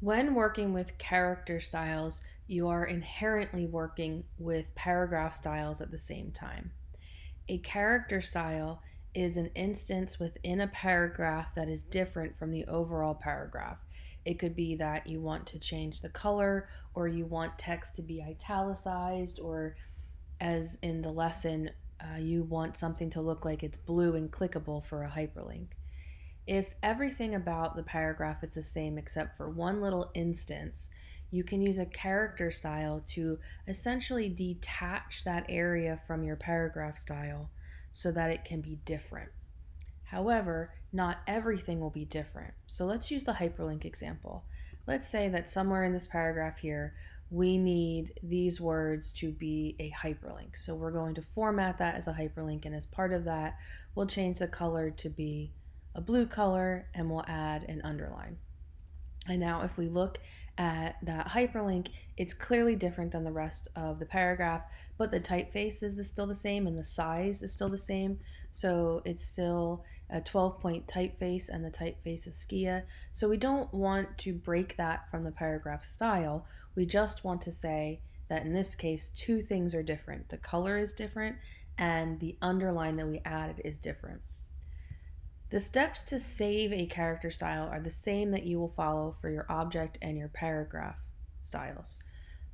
When working with character styles, you are inherently working with paragraph styles at the same time. A character style is an instance within a paragraph that is different from the overall paragraph. It could be that you want to change the color, or you want text to be italicized, or as in the lesson, uh, you want something to look like it's blue and clickable for a hyperlink. If everything about the paragraph is the same except for one little instance, you can use a character style to essentially detach that area from your paragraph style so that it can be different. However, not everything will be different. So let's use the hyperlink example. Let's say that somewhere in this paragraph here, we need these words to be a hyperlink. So we're going to format that as a hyperlink, and as part of that, we'll change the color to be a blue color and we'll add an underline. And now if we look at that hyperlink, it's clearly different than the rest of the paragraph, but the typeface is still the same and the size is still the same. So it's still a 12 point typeface and the typeface is Skia. So we don't want to break that from the paragraph style. We just want to say that in this case, two things are different. The color is different and the underline that we added is different. The steps to save a character style are the same that you will follow for your object and your paragraph styles.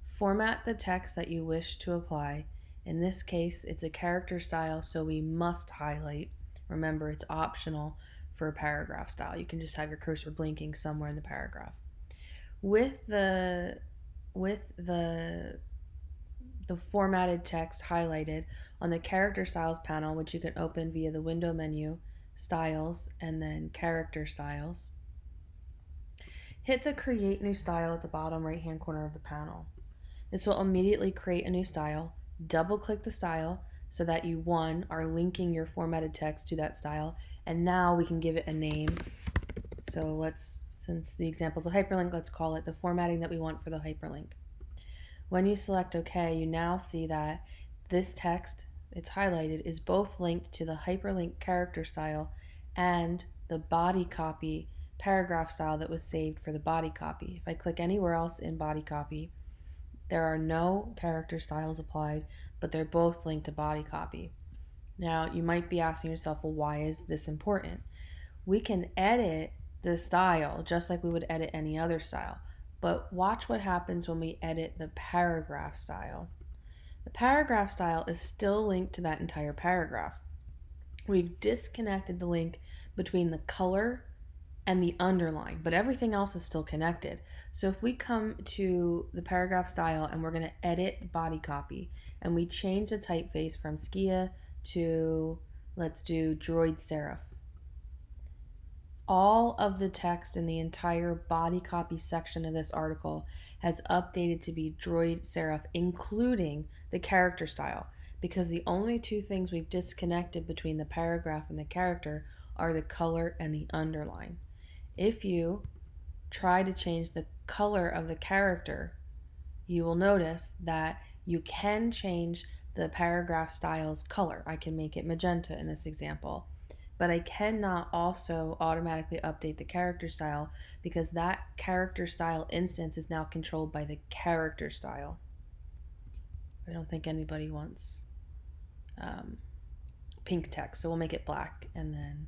Format the text that you wish to apply. In this case, it's a character style, so we must highlight. Remember, it's optional for a paragraph style. You can just have your cursor blinking somewhere in the paragraph. With the with the the formatted text highlighted on the character styles panel, which you can open via the window menu, styles, and then character styles. Hit the create new style at the bottom right hand corner of the panel. This will immediately create a new style. Double click the style so that you one are linking your formatted text to that style and now we can give it a name. So let's, since the example is a hyperlink, let's call it the formatting that we want for the hyperlink. When you select OK, you now see that this text it's highlighted is both linked to the hyperlink character style and the body copy paragraph style that was saved for the body copy. If I click anywhere else in body copy, there are no character styles applied, but they're both linked to body copy. Now, you might be asking yourself, well, why is this important? We can edit the style just like we would edit any other style, but watch what happens when we edit the paragraph style. The paragraph style is still linked to that entire paragraph. We've disconnected the link between the color and the underline, but everything else is still connected. So if we come to the paragraph style and we're going to edit body copy and we change the typeface from Skia to, let's do Droid Serif. All of the text in the entire body copy section of this article has updated to be Droid Serif, including the character style, because the only two things we've disconnected between the paragraph and the character are the color and the underline. If you try to change the color of the character, you will notice that you can change the paragraph style's color. I can make it magenta in this example but I cannot also automatically update the character style because that character style instance is now controlled by the character style. I don't think anybody wants um, pink text, so we'll make it black and then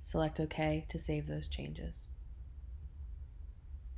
select OK to save those changes.